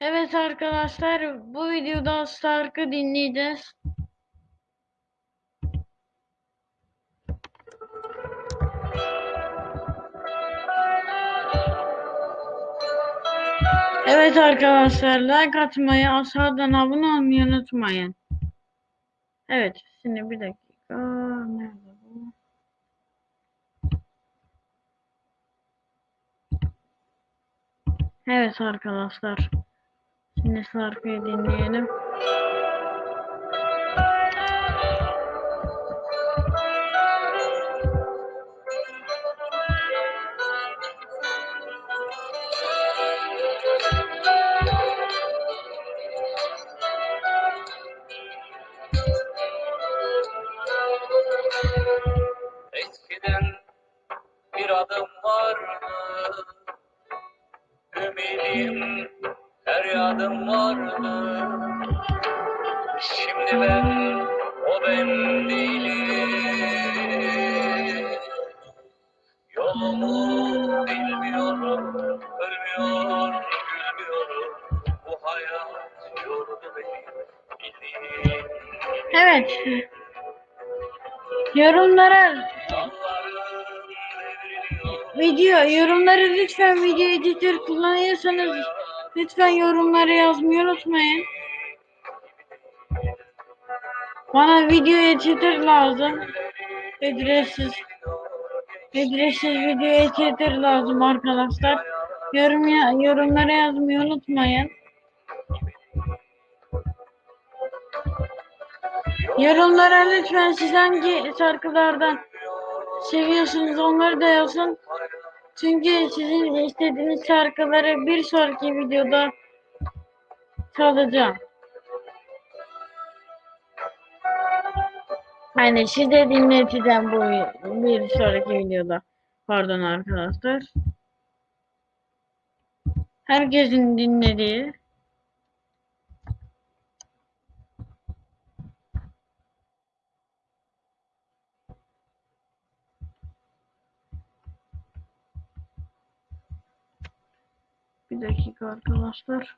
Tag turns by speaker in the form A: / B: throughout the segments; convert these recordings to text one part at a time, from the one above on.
A: Evet arkadaşlar bu videoda Stark'ı dinleyeceğiz. Evet arkadaşlar like atmayı aşağıdan abone olmayı unutmayın. Evet şimdi bir dakika. Nerede bu? Evet arkadaşlar. Şimdi şarkıyı dinleyelim.
B: Eskiden bir adım vardı Ümidim feryadım vardı Şimdi ben o ben değilim. Yolumu bilmiyorum Ölmüyor gülmüyorum. Bu hayat yordu beni Bildiğim
A: Evet. Yorumlara video yorumları lütfen video editör kullanıyorsanız lütfen yorumları yazmayı unutmayın. Bana video editör lazım. Ücretsiz. Ücretsiz video editör lazım arkadaşlar. Yorum ya, yorumlara yazmayı unutmayın. Yorumlara lütfen siz hangi şarkılardan seviyorsunuz onları da yazın. Çünkü sizin istediğiniz şarkıları bir sonraki videoda çalacağım. Hani size dinleteceğim bu bir sonraki videoda. Pardon arkadaşlar. Herkesin dinlediği bir dakika arkadaşlar.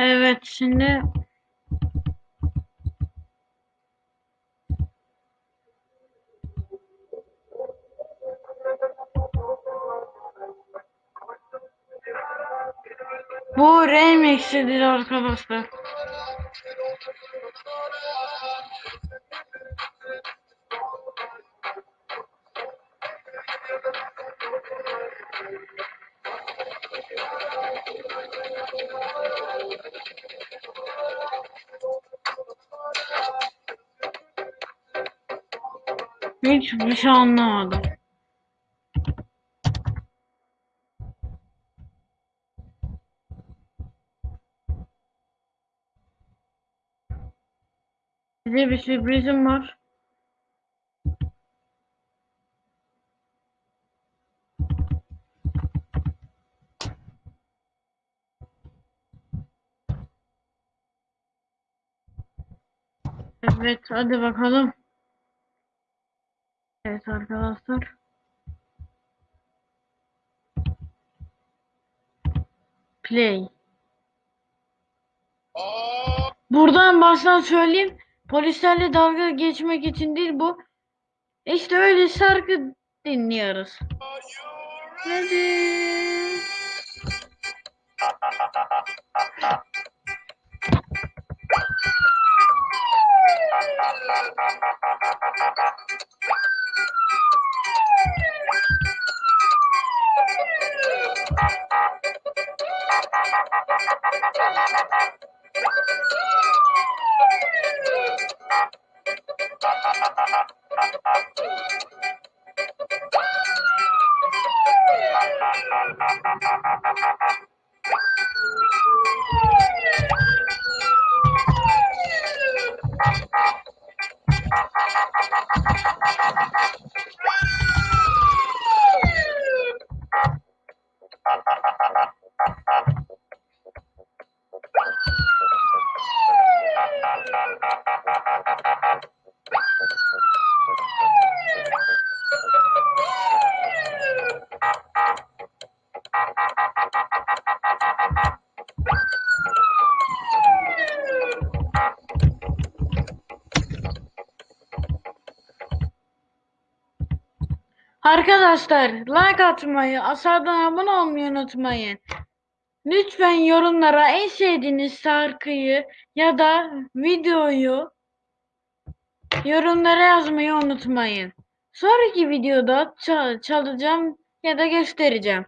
A: Evet şimdi bu remix'idir arkadaşlar. Hiçbir şey anlamadım. Size bir sürprizim var. Evet, hadi bakalım. Evet arkadaşlar. Play. Buradan baştan söyleyeyim. Polislerle dalga geçmek için değil bu. İşte öyle şarkı dinliyoruz. Hadi. Ha ha ha ha ha ha ha ha ha ha Arkadaşlar like atmayı, aşağıdan abone olmayı unutmayın. Lütfen yorumlara en sevdiğiniz şarkıyı ya da videoyu yorumlara yazmayı unutmayın. Sonraki videoda çal- çalacağım ya da göstereceğim.